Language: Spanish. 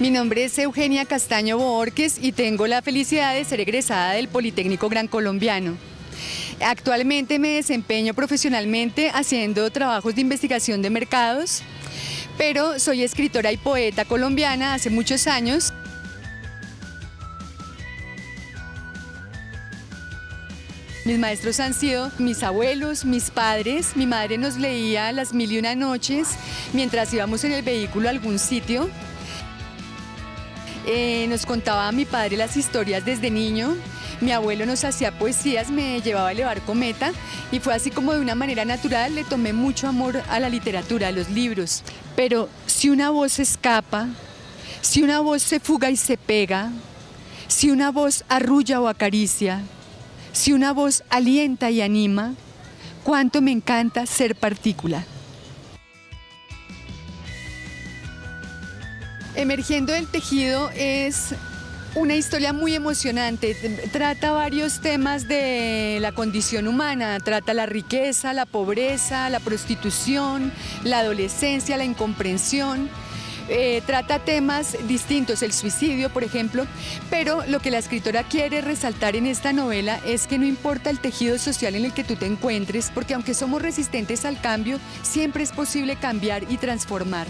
Mi nombre es Eugenia Castaño Borges y tengo la felicidad de ser egresada del Politécnico Gran Colombiano. Actualmente me desempeño profesionalmente haciendo trabajos de investigación de mercados, pero soy escritora y poeta colombiana hace muchos años. Mis maestros han sido mis abuelos, mis padres. Mi madre nos leía las mil y una noches mientras íbamos en el vehículo a algún sitio. Eh, nos contaba a mi padre las historias desde niño. Mi abuelo nos hacía poesías, me llevaba a elevar cometa y fue así como de una manera natural le tomé mucho amor a la literatura, a los libros. Pero si una voz escapa, si una voz se fuga y se pega, si una voz arrulla o acaricia, si una voz alienta y anima, cuánto me encanta ser partícula. Emergiendo del tejido es una historia muy emocionante, trata varios temas de la condición humana, trata la riqueza, la pobreza, la prostitución, la adolescencia, la incomprensión, eh, trata temas distintos, el suicidio, por ejemplo, pero lo que la escritora quiere resaltar en esta novela es que no importa el tejido social en el que tú te encuentres, porque aunque somos resistentes al cambio, siempre es posible cambiar y transformar.